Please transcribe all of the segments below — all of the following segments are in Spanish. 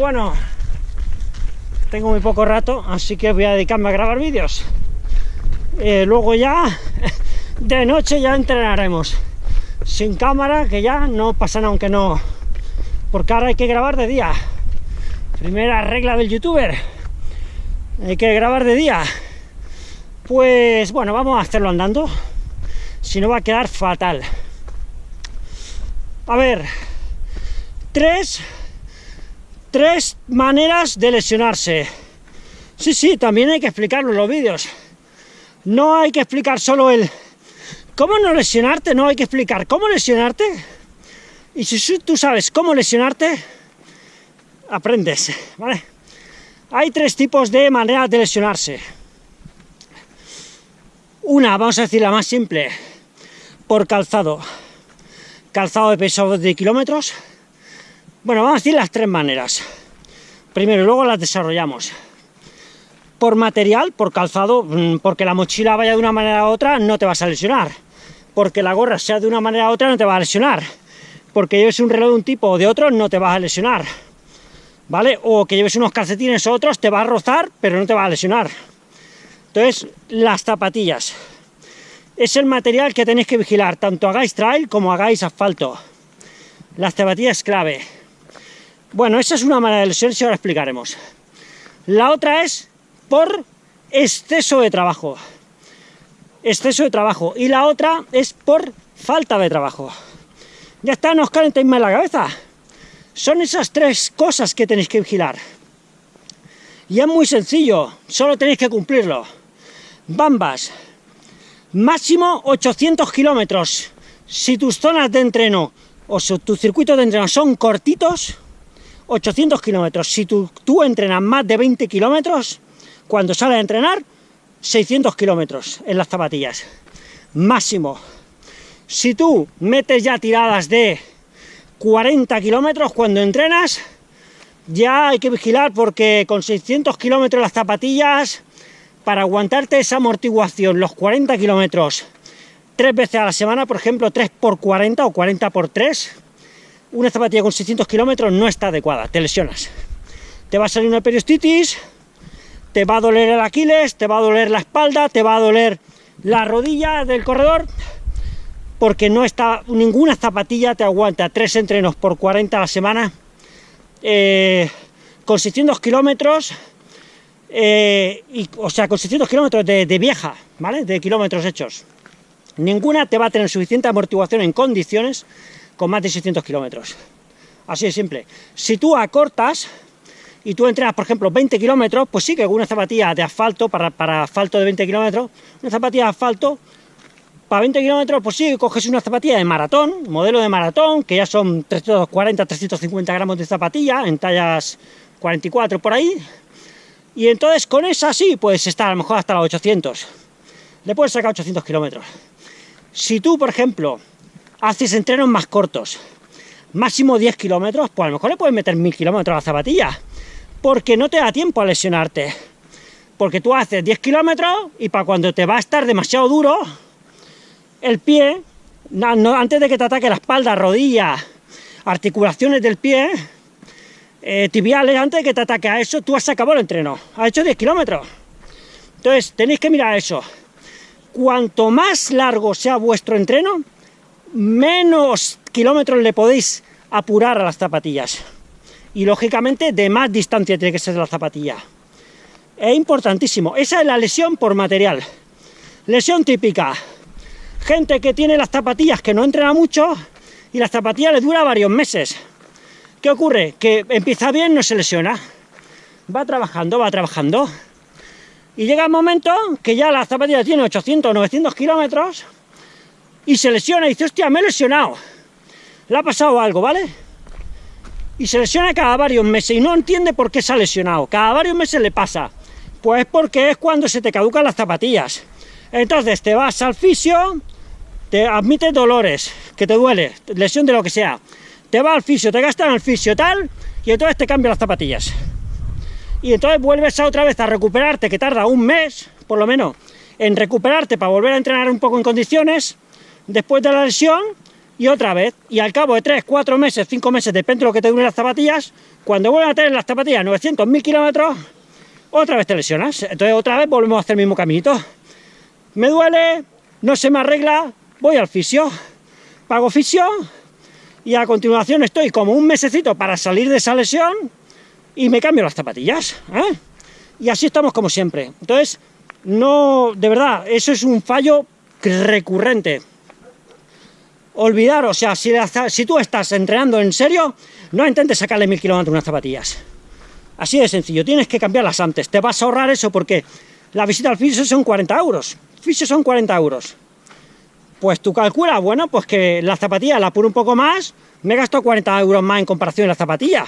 Bueno, tengo muy poco rato, así que voy a dedicarme a grabar vídeos. Eh, luego ya, de noche ya entrenaremos. Sin cámara, que ya no pasa nada, aunque no... Porque ahora hay que grabar de día. Primera regla del youtuber. Hay que grabar de día. Pues bueno, vamos a hacerlo andando. Si no va a quedar fatal. A ver, tres, tres maneras de lesionarse. Sí, sí, también hay que explicarlo en los vídeos. No hay que explicar solo el cómo no lesionarte, no hay que explicar cómo lesionarte. Y si tú sabes cómo lesionarte, aprendes, ¿vale? Hay tres tipos de maneras de lesionarse. Una, vamos a decir la más simple, por calzado calzado de peso de kilómetros. Bueno, vamos a decir las tres maneras. Primero, y luego las desarrollamos. Por material, por calzado, mm, porque la mochila vaya de una manera u otra, no te vas a lesionar. Porque la gorra sea de una manera u otra, no te va a lesionar. Porque lleves un reloj de un tipo o de otro, no te vas a lesionar. ¿Vale? O que lleves unos calcetines o otros, te va a rozar, pero no te va a lesionar. Entonces, las zapatillas es el material que tenéis que vigilar, tanto hagáis trail como hagáis asfalto. Las zapatillas clave. Bueno, esa es una manera de lesión, si ahora explicaremos. La otra es por exceso de trabajo. Exceso de trabajo. Y la otra es por falta de trabajo. Ya está, no os calentéis más la cabeza. Son esas tres cosas que tenéis que vigilar. Y es muy sencillo, solo tenéis que cumplirlo. Bambas, máximo 800 kilómetros. Si tus zonas de entreno o tus circuitos de entreno son cortitos, 800 kilómetros. Si tú, tú, entrenas más de 20 kilómetros, cuando sales a entrenar, 600 kilómetros en las zapatillas. Máximo. Si tú metes ya tiradas de 40 kilómetros cuando entrenas, ya hay que vigilar porque con 600 kilómetros las zapatillas para aguantarte esa amortiguación, los 40 kilómetros, tres veces a la semana, por ejemplo, 3 por 40 o 40 por 3, una zapatilla con 600 kilómetros no está adecuada, te lesionas. Te va a salir una periostitis, te va a doler el Aquiles, te va a doler la espalda, te va a doler la rodilla del corredor, porque no está, ninguna zapatilla te aguanta tres entrenos por 40 a la semana, eh, con 600 kilómetros, eh, o sea, con 600 kilómetros de, vieja, ¿vale? De kilómetros hechos. Ninguna te va a tener suficiente amortiguación en condiciones con más de 600 kilómetros. Así de simple. Si tú acortas y tú entrenas, por ejemplo, 20 kilómetros, pues sí que con una zapatilla de asfalto, para, para asfalto de 20 kilómetros, una zapatilla de asfalto, para 20 kilómetros, pues sí, coges una zapatilla de maratón, modelo de maratón, que ya son 340, 350 gramos de zapatilla, en tallas 44 por ahí, y entonces con esa sí, puedes estar a lo mejor hasta los 800. Le puedes sacar 800 kilómetros. Si tú, por ejemplo, haces entrenos más cortos, máximo 10 kilómetros, pues a lo mejor le puedes meter 1000 kilómetros a la zapatilla, porque no te da tiempo a lesionarte. Porque tú haces 10 kilómetros y para cuando te va a estar demasiado duro, el pie, antes de que te ataque la espalda, rodilla, articulaciones del pie, eh, tibiales, antes de que te ataque a eso, tú has acabado el entreno, has hecho 10 kilómetros. Entonces, tenéis que mirar eso. Cuanto más largo sea vuestro entreno, menos kilómetros le podéis apurar a las zapatillas. Y, lógicamente, de más distancia tiene que ser la zapatilla. Es importantísimo. Esa es la lesión por material. Lesión típica. Gente que tiene las zapatillas que no entrena mucho y las zapatillas le dura varios meses ¿Qué ocurre? Que empieza bien, no se lesiona. Va trabajando, va trabajando. Y llega el momento que ya la zapatilla tiene 800 o 900 kilómetros y se lesiona y dice, hostia, me he lesionado. Le ha pasado algo, ¿vale? Y se lesiona cada varios meses y no entiende por qué se ha lesionado. Cada varios meses le pasa. Pues porque es cuando se te caducan las zapatillas. Entonces te vas al fisio, te admite dolores, que te duele, lesión de lo que sea te va al fisio, te gastan el fisio tal, y entonces te cambian las zapatillas. Y entonces vuelves a otra vez a recuperarte, que tarda un mes, por lo menos, en recuperarte para volver a entrenar un poco en condiciones, después de la lesión, y otra vez, y al cabo de 3, 4 meses, 5 meses, depende de lo que te duren las zapatillas, cuando vuelvan a tener las zapatillas 900, 1000 kilómetros, otra vez te lesionas. Entonces otra vez volvemos a hacer el mismo caminito. Me duele, no se me arregla, voy al fisio, pago fisio, y a continuación estoy como un mesecito para salir de esa lesión, y me cambio las zapatillas. ¿eh? Y así estamos como siempre. Entonces, no, de verdad, eso es un fallo recurrente olvidar, o sea, si, tú estás entrenando en serio, no intentes sacarle mil kilómetros unas zapatillas. Así de sencillo, tienes que cambiarlas antes. Te vas a ahorrar eso porque la visita al fisio son 40 euros. Fisio son 40 euros. Pues tú calculas, bueno, pues que la zapatilla la apuro un poco más, me gasto 40 euros más en comparación a la zapatilla.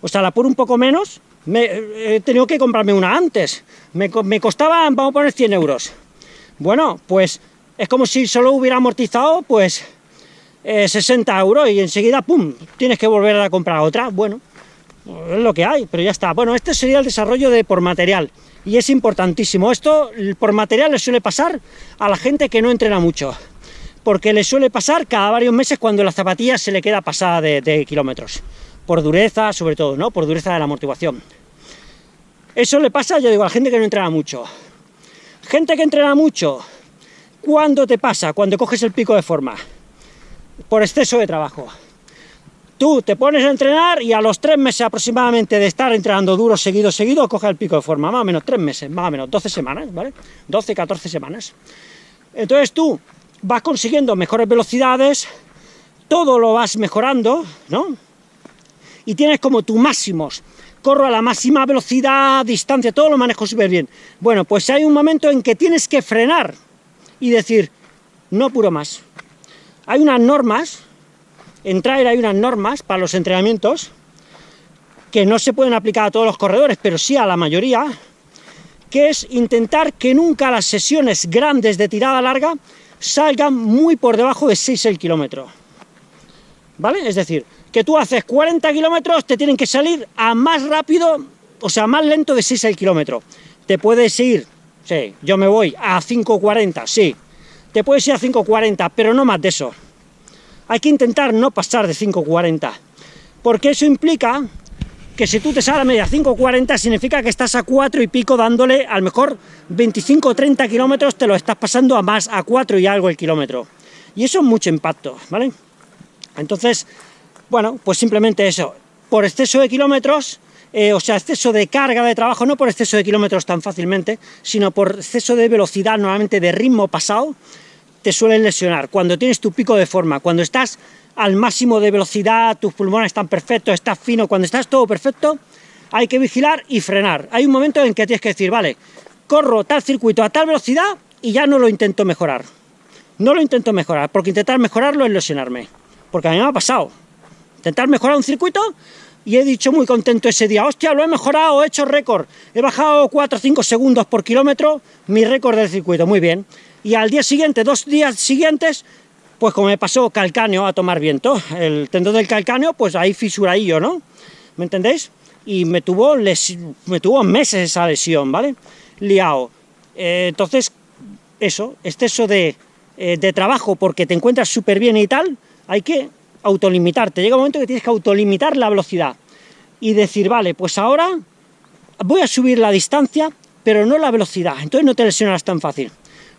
O sea, la apuro un poco menos, me, he tenido que comprarme una antes. Me, me costaba, vamos a poner 100 euros. Bueno, pues es como si solo hubiera amortizado, pues, 60 eh, euros y enseguida, ¡pum!, tienes que volver a comprar otra. Bueno, es lo que hay, pero ya está. Bueno, este sería el desarrollo de por material, y es importantísimo. Esto, por material, le suele pasar a la gente que no entrena mucho, porque le suele pasar cada varios meses cuando la zapatilla se le queda pasada de, kilómetros, por dureza, sobre todo, ¿no?, por dureza de la amortiguación. Eso le pasa, yo digo, a la gente que no entrena mucho. Gente que entrena mucho, ¿cuándo te pasa? Cuando coges el pico de forma por exceso de trabajo. Tú te pones a entrenar y a los tres meses aproximadamente de estar entrenando duro, seguido, seguido, coge el pico de forma, más o menos tres meses, más o menos 12 semanas, ¿vale? 12, 14 semanas. Entonces tú vas consiguiendo mejores velocidades, todo lo vas mejorando, ¿no? Y tienes como tus máximos, corro a la máxima velocidad, distancia, todo lo manejo súper bien. Bueno, pues hay un momento en que tienes que frenar y decir, no puro más, hay unas normas, en traer hay unas normas para los entrenamientos, que no se pueden aplicar a todos los corredores, pero sí a la mayoría, que es intentar que nunca las sesiones grandes de tirada larga salgan muy por debajo de 6 el kilómetro. ¿Vale? Es decir, que tú haces 40 kilómetros, te tienen que salir a más rápido, o sea, más lento de 6 el kilómetro. Te puedes ir, sí, yo me voy a 5.40, sí, te puedes ir a 5.40, pero no más de eso. Hay que intentar no pasar de 5.40, porque eso implica que si tú te sales a media 5.40, significa que estás a 4 y pico dándole, a lo mejor 25 o 30 kilómetros te lo estás pasando a más, a 4 y algo el kilómetro. Y eso es mucho impacto, ¿vale? Entonces, bueno, pues simplemente eso. Por exceso de kilómetros, eh, o sea, exceso de carga de trabajo, no por exceso de kilómetros tan fácilmente, sino por exceso de velocidad, normalmente de ritmo pasado, te suelen lesionar. Cuando tienes tu pico de forma, cuando estás al máximo de velocidad, tus pulmones están perfectos, estás fino, cuando estás todo perfecto, hay que vigilar y frenar. Hay un momento en que tienes que decir, vale, corro tal circuito a tal velocidad y ya no lo intento mejorar. No lo intento mejorar, porque intentar mejorarlo es lesionarme. Porque a mí me ha pasado. Intentar mejorar un circuito y he dicho muy contento ese día, hostia, lo he mejorado, he hecho récord, he bajado 4 o 5 segundos por kilómetro, mi récord del circuito, muy bien y al día siguiente, dos días siguientes, pues como me pasó calcáneo a tomar viento, el tendón del calcáneo, pues ahí fisuradillo, ¿no? ¿Me entendéis? Y me tuvo, me tuvo meses esa lesión, ¿vale? Liado. Eh, entonces, eso, exceso de, eh, de trabajo porque te encuentras súper bien y tal, hay que autolimitarte. Llega un momento que tienes que autolimitar la velocidad y decir, vale, pues ahora voy a subir la distancia, pero no la velocidad, entonces no te lesionarás tan fácil.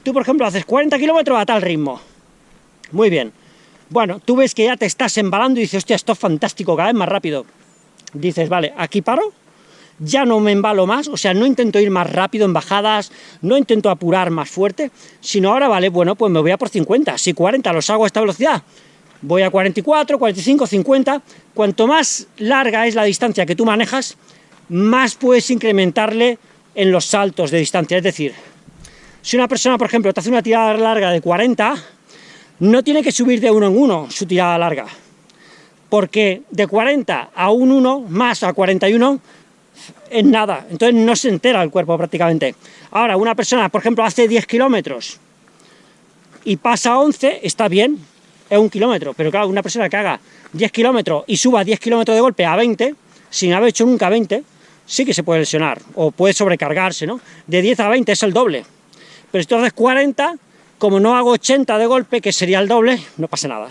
Tú, por ejemplo, haces 40 kilómetros a tal ritmo. Muy bien. Bueno, tú ves que ya te estás embalando y dices, hostia, esto es fantástico, cada vez más rápido. Dices, vale, aquí paro, ya no me embalo más, o sea, no intento ir más rápido en bajadas, no intento apurar más fuerte, sino ahora, vale, bueno, pues me voy a por 50, si 40 los hago a esta velocidad, voy a 44, 45, 50, cuanto más larga es la distancia que tú manejas, más puedes incrementarle en los saltos de distancia, es decir, si una persona, por ejemplo, te hace una tirada larga de 40, no tiene que subir de uno en uno su tirada larga, porque de 40 a un 1 más a 41 es nada, entonces no se entera el cuerpo prácticamente. Ahora, una persona, por ejemplo, hace 10 kilómetros y pasa a 11, está bien, es un kilómetro, pero claro, una persona que haga 10 kilómetros y suba 10 kilómetros de golpe a 20, sin haber hecho nunca 20, sí que se puede lesionar, o puede sobrecargarse, ¿no? De 10 a 20 es el doble, pero si tú haces 40, como no hago 80 de golpe, que sería el doble, no pasa nada.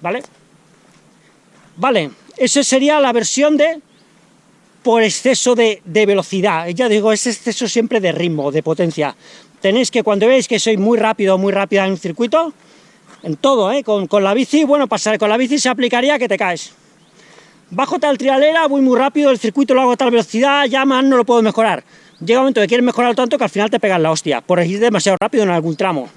¿vale? Vale, eso sería la versión de por exceso de, velocidad. Ya digo, es exceso siempre de ritmo, de potencia. Tenéis que, cuando veis que soy muy rápido muy rápida en un circuito, en todo, ¿eh? con, con la bici, bueno, pasar con la bici se aplicaría que te caes. Bajo tal trialera, voy muy rápido, el circuito lo hago a tal velocidad, ya más no lo puedo mejorar. Llega un momento que quieres mejorar tanto que al final te pegas la hostia, por ir demasiado rápido en algún tramo.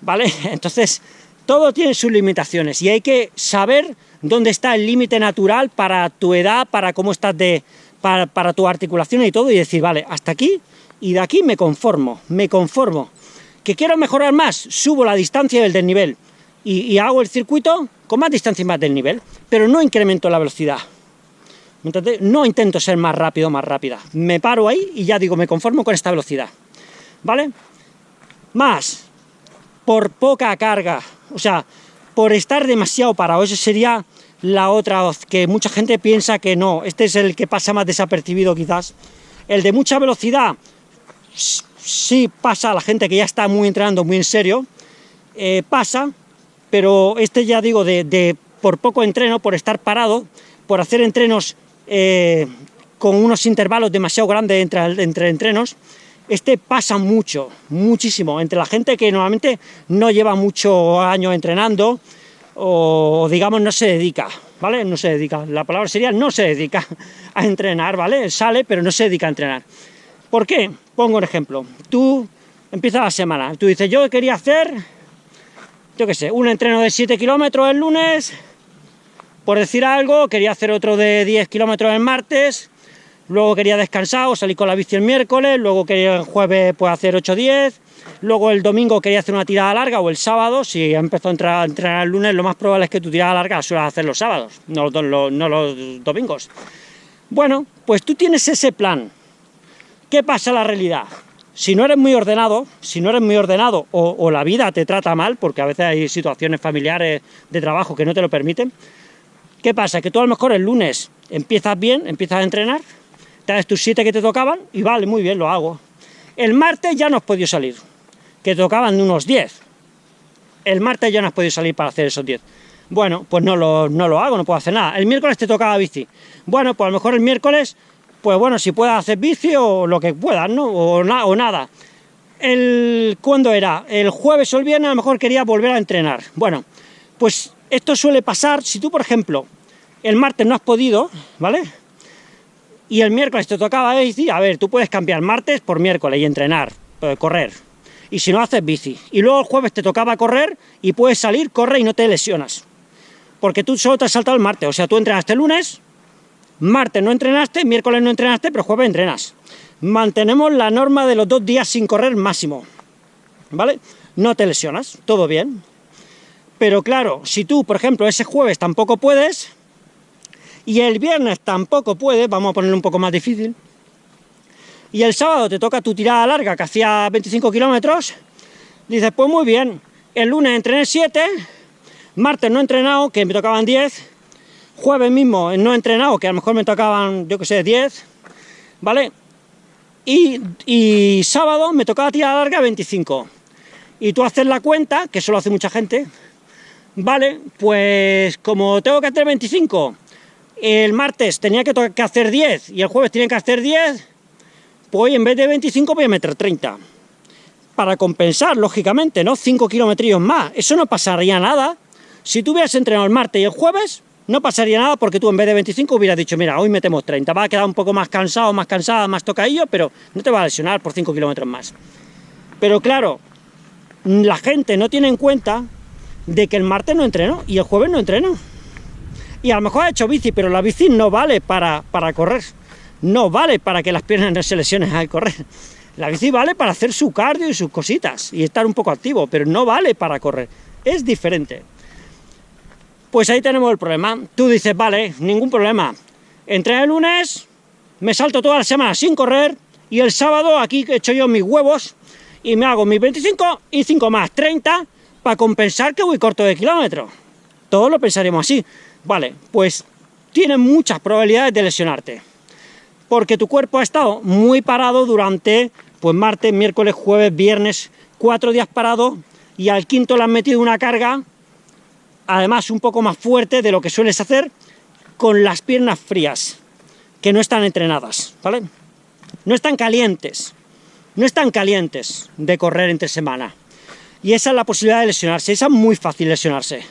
¿Vale? Entonces, todo tiene sus limitaciones y hay que saber dónde está el límite natural para tu edad, para cómo estás de... Para, para tu articulación y todo, y decir, vale, hasta aquí, y de aquí me conformo, me conformo. ¿Que quiero mejorar más? Subo la distancia del desnivel y, y hago el circuito con más distancia y más del nivel, pero no incremento la velocidad. No intento ser más rápido más rápida. Me paro ahí y ya digo, me conformo con esta velocidad. ¿Vale? Más, por poca carga, o sea, por estar demasiado parado, esa sería la otra que mucha gente piensa que no, este es el que pasa más desapercibido quizás. El de mucha velocidad, sí pasa a la gente que ya está muy entrenando muy en serio, eh, pasa, pero este ya digo, de, por poco entreno, por estar parado, por hacer entrenos eh, con unos intervalos demasiado grandes entre, entre entrenos, este pasa mucho, muchísimo, entre la gente que normalmente no lleva muchos años entrenando, o digamos no se dedica, ¿vale? No se dedica, la palabra sería no se dedica a entrenar, ¿vale? Sale, pero no se dedica a entrenar. ¿Por qué? Pongo un ejemplo. Tú empiezas la semana, tú dices, yo quería hacer, yo qué sé, un entreno de 7 kilómetros el lunes, por decir algo, quería hacer otro de 10 kilómetros el martes, luego quería descansar o salir con la bici el miércoles, luego quería el jueves pues, hacer 8-10, luego el domingo quería hacer una tirada larga o el sábado, si empezó a a entrenar, el lunes, lo más probable es que tu tirada larga la suelas hacer los sábados, no los, domingos. Bueno, pues tú tienes ese plan. ¿Qué pasa en la realidad? Si no eres muy ordenado, si no eres muy ordenado o la vida te trata mal, porque a veces hay situaciones familiares de trabajo que no te lo permiten, ¿qué pasa? Que tú a lo mejor el lunes empiezas bien, empiezas a entrenar, traes tus siete que te tocaban y vale, muy bien, lo hago. El martes ya no has podido salir, que te tocaban unos 10. El martes ya no has podido salir para hacer esos 10. Bueno, pues no lo, no lo hago, no puedo hacer nada. El miércoles te tocaba bici. Bueno, pues a lo mejor el miércoles, pues bueno, si puedas hacer bici o lo que puedas, ¿no? O, o nada. El, ¿Cuándo era? El jueves o el viernes a lo mejor quería volver a entrenar. Bueno, pues esto suele pasar si tú, por ejemplo, el martes no has podido, ¿vale? y el miércoles te tocaba bici, a ver, tú puedes cambiar martes por miércoles y entrenar, eh, correr, y si no haces bici, y luego el jueves te tocaba correr y puedes salir, corre y no te lesionas, porque tú solo te has saltado el martes, o sea, tú entrenaste el lunes, martes no entrenaste, miércoles no entrenaste, pero jueves entrenas. Mantenemos la norma de los dos días sin correr máximo, ¿vale? No te lesionas, todo bien. Pero claro, si tú, por ejemplo, ese jueves tampoco puedes, y el viernes tampoco puede, vamos a ponerlo un poco más difícil, y el sábado te toca tu tirada larga, que hacía 25 kilómetros, dices, pues muy bien, el lunes entrené 7, martes no he entrenado, que me tocaban 10, jueves mismo no he entrenado, que a lo mejor me tocaban, yo que sé, 10, ¿vale? Y, y sábado me tocaba tirada larga 25. Y tú haces la cuenta, que eso lo hace mucha gente, ¿vale? Pues como tengo que hacer 25 el martes tenía que, hacer 10 y el jueves tiene que hacer 10, pues en vez de 25 voy a meter 30. Para compensar, lógicamente, ¿no? 5 kilómetros más. Eso no pasaría nada. Si tú hubieras entrenado el martes y el jueves, no pasaría nada porque tú en vez de 25 hubieras dicho, mira, hoy metemos 30, va a quedar un poco más cansado, más cansada, más tocadillo, pero no te va a lesionar por 5 kilómetros más. Pero claro, la gente no tiene en cuenta de que el martes no entrenó y el jueves no entrenó y a lo mejor ha hecho bici, pero la bici no vale para, para correr, no vale para que las piernas no se lesionen al correr. La bici vale para hacer su cardio y sus cositas, y estar un poco activo, pero no vale para correr, es diferente. Pues ahí tenemos el problema. Tú dices, vale, ningún problema. Entre el lunes, me salto toda la semana sin correr, y el sábado aquí he hecho yo mis huevos, y me hago mis 25 y 5 más, 30, para compensar que voy corto de kilómetros. Todos lo pensaríamos así. Vale, pues tienes muchas probabilidades de lesionarte, porque tu cuerpo ha estado muy parado durante, pues martes, miércoles, jueves, viernes, cuatro días parado, y al quinto le has metido una carga además un poco más fuerte de lo que sueles hacer con las piernas frías, que no están entrenadas, ¿vale? No están calientes, no están calientes de correr entre semana. Y esa es la posibilidad de lesionarse, esa es muy fácil lesionarse,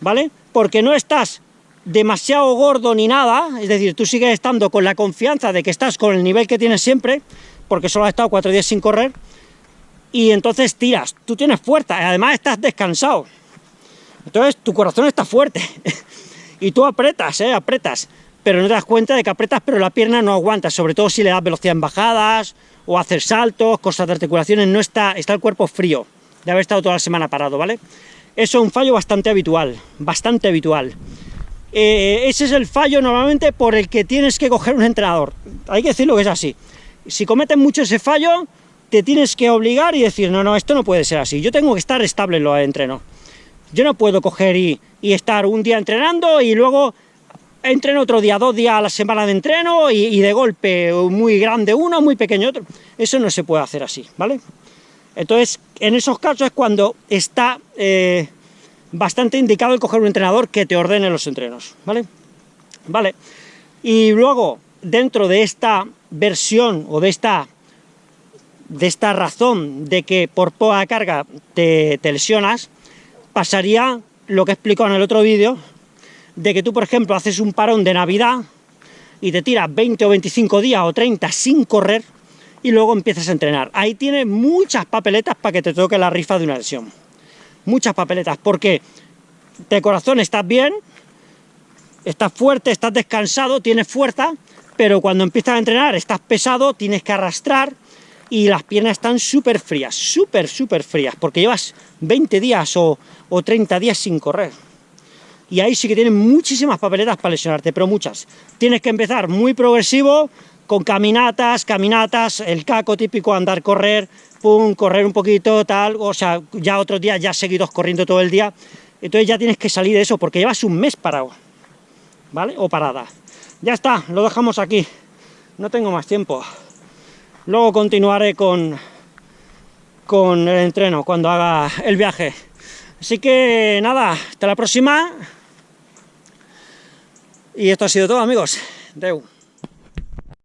¿vale? Porque no estás demasiado gordo ni nada, es decir, tú sigues estando con la confianza de que estás con el nivel que tienes siempre, porque solo has estado cuatro días sin correr, y entonces tiras, tú tienes fuerza, además estás descansado, entonces tu corazón está fuerte, y tú apretas, ¿eh? apretas, pero no te das cuenta de que apretas, pero la pierna no aguanta, sobre todo si le das velocidad en bajadas, o hacer saltos, cosas de articulaciones, no está, está el cuerpo frío, de haber estado toda la semana parado, ¿vale? Eso es un fallo bastante habitual, bastante habitual. Eh, ese es el fallo normalmente por el que tienes que coger un entrenador. Hay que decirlo que es así. Si cometes mucho ese fallo, te tienes que obligar y decir, no, no, esto no puede ser así. Yo tengo que estar estable en los entrenos. Yo no puedo coger y, estar un día entrenando y luego entreno otro día, dos días a la semana de entreno y, de golpe muy grande uno, muy pequeño otro. Eso no se puede hacer así, ¿vale? Entonces, en esos casos es cuando está... Eh, bastante indicado el coger un entrenador que te ordene los entrenos, ¿vale? Vale. Y luego, dentro de esta versión o de esta, de esta razón de que por poca carga te, te lesionas, pasaría lo que he en el otro vídeo, de que tú, por ejemplo, haces un parón de Navidad y te tiras 20 o 25 días o 30 sin correr y luego empiezas a entrenar. Ahí tienes muchas papeletas para que te toque la rifa de una lesión muchas papeletas, porque de corazón estás bien, estás fuerte, estás descansado, tienes fuerza, pero cuando empiezas a entrenar estás pesado, tienes que arrastrar, y las piernas están súper frías, súper, súper frías, porque llevas 20 días o, o 30 días sin correr. Y ahí sí que tienes muchísimas papeletas para lesionarte, pero muchas. Tienes que empezar muy progresivo, con caminatas, caminatas, el caco típico, andar, correr, pum, correr un poquito, tal, o sea, ya otros días ya seguidos corriendo todo el día, entonces ya tienes que salir de eso, porque llevas un mes parado, ¿vale? O parada. Ya está, lo dejamos aquí, no tengo más tiempo. Luego continuaré con, con el entreno, cuando haga el viaje. Así que nada, hasta la próxima. Y esto ha sido todo, amigos. Deu.